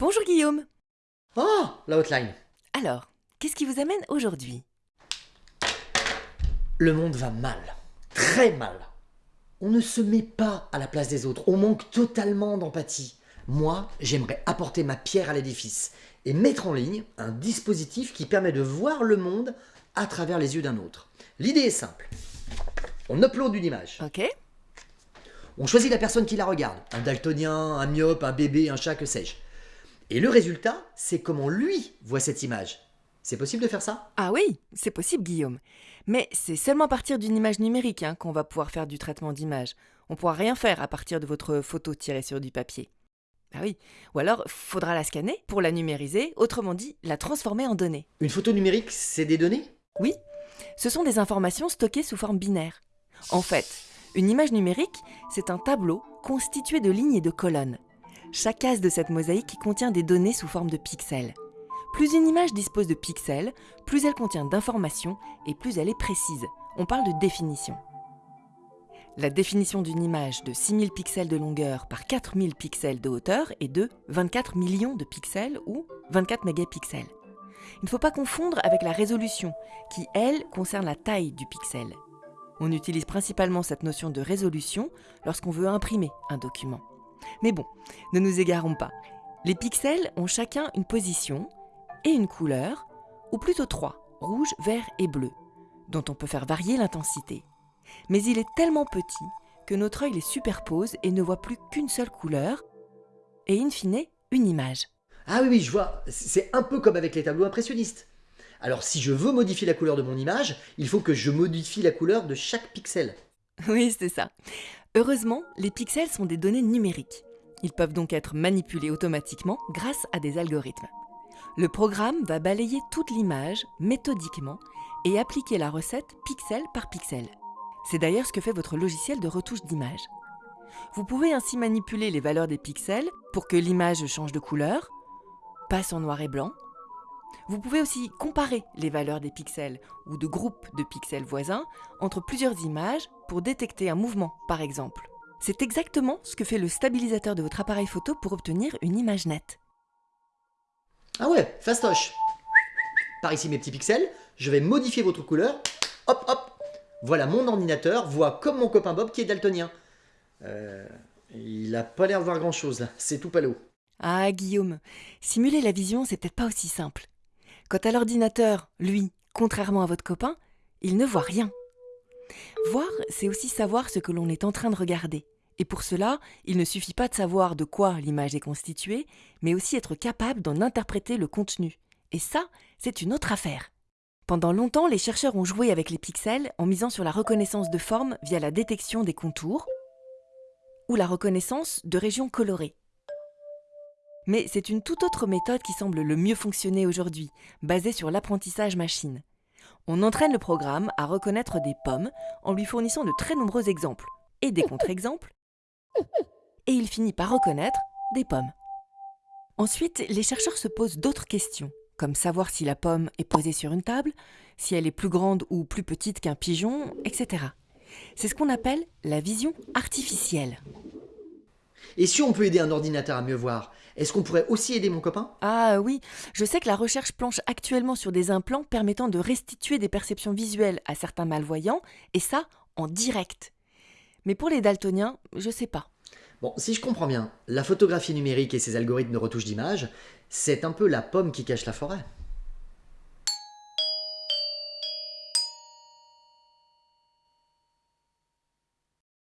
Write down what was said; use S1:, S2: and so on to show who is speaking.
S1: Bonjour Guillaume.
S2: Oh, la hotline.
S1: Alors, qu'est-ce qui vous amène aujourd'hui?
S2: Le monde va mal. Très mal. On ne se met pas à la place des autres. On manque totalement d'empathie. Moi, j'aimerais apporter ma pierre à l'édifice et mettre en ligne un dispositif qui permet de voir le monde à travers les yeux d'un autre. L'idée est simple. On upload une image.
S1: Ok.
S2: On choisit la personne qui la regarde. Un daltonien, un myope, un bébé, un chat, que sais-je. Et le résultat, c'est comment lui voit cette image. C'est possible de faire ça?
S1: Ah oui, c'est possible Guillaume. Mais c'est seulement à partir d'une image numérique hein, qu'on va pouvoir faire du traitement d'image. On pourra rien faire à partir de votre photo tirée sur du papier. Ah oui, ou alors faudra la scanner pour la numériser, autrement dit, la transformer en données.
S2: Une photo numérique, c'est des données?
S1: Oui, ce sont des informations stockées sous forme binaire. En fait, une image numérique, c'est un tableau constitué de lignes et de colonnes. Chaque case de cette mosaïque contient des données sous forme de pixels. Plus une image dispose de pixels, plus elle contient d'informations et plus elle est précise. On parle de définition. La définition d'une image de 6000 pixels de longueur par 4000 pixels de hauteur est de 24 millions de pixels ou 24 mégapixels. Il ne faut pas confondre avec la résolution, qui, elle, concerne la taille du pixel. On utilise principalement cette notion de résolution lorsqu'on veut imprimer un document. Mais bon, ne nous égarons pas. Les pixels ont chacun une position et une couleur, ou plutôt trois, rouge, vert et bleu, dont on peut faire varier l'intensité. Mais il est tellement petit que notre œil les superpose et ne voit plus qu'une seule couleur, et in fine, une image.
S2: Ah oui, oui, je vois. C'est un peu comme avec les tableaux impressionnistes. Alors si je veux modifier la couleur de mon image, il faut que je modifie la couleur de chaque pixel.
S1: Oui, c'est ça. Heureusement, les pixels sont des données numériques. Ils peuvent donc être manipulés automatiquement grâce à des algorithmes. Le programme va balayer toute l'image méthodiquement et appliquer la recette pixel par pixel. C'est d'ailleurs ce que fait votre logiciel de retouche d'image. Vous pouvez ainsi manipuler les valeurs des pixels pour que l'image change de couleur, passe en noir et blanc. Vous pouvez aussi comparer les valeurs des pixels ou de groupes de pixels voisins entre plusieurs images pour détecter un mouvement, par exemple. C'est exactement ce que fait le stabilisateur de votre appareil photo pour obtenir une image nette.
S2: Ah ouais, fastoche. Par ici mes petits pixels, je vais modifier votre couleur. Hop, hop. Voilà, mon ordinateur voit comme mon copain Bob qui est daltonien. Euh, il a pas l'air de voir grand chose là, c'est tout palo.
S1: Ah Guillaume, simuler la vision, c'est peut-être pas aussi simple. Quant à l'ordinateur, lui, contrairement à votre copain, il ne voit rien. Voir, c'est aussi savoir ce que l'on est en train de regarder. Et pour cela, il ne suffit pas de savoir de quoi l'image est constituée, mais aussi être capable d'en interpréter le contenu. Et ça, c'est une autre affaire. Pendant longtemps, les chercheurs ont joué avec les pixels en misant sur la reconnaissance de formes via la détection des contours ou la reconnaissance de régions colorées. Mais c'est une toute autre méthode qui semble le mieux fonctionner aujourd'hui, basée sur l'apprentissage machine. On entraîne le programme à reconnaître des pommes en lui fournissant de très nombreux exemples et des contre-exemples, et il finit par reconnaître des pommes. Ensuite, les chercheurs se posent d'autres questions, comme savoir si la pomme est posée sur une table, si elle est plus grande ou plus petite qu'un pigeon, etc. C'est ce qu'on appelle la vision artificielle.
S2: Et si on peut aider un ordinateur à mieux voir, est-ce qu'on pourrait aussi aider mon copain?
S1: Ah oui, je sais que la recherche planche actuellement sur des implants permettant de restituer des perceptions visuelles à certains malvoyants, et ça en direct. Mais pour les daltoniens, je sais pas.
S2: Bon, si je comprends bien, la photographie numérique et ses algorithmes de retouche d'image, c'est un peu la pomme qui cache la forêt.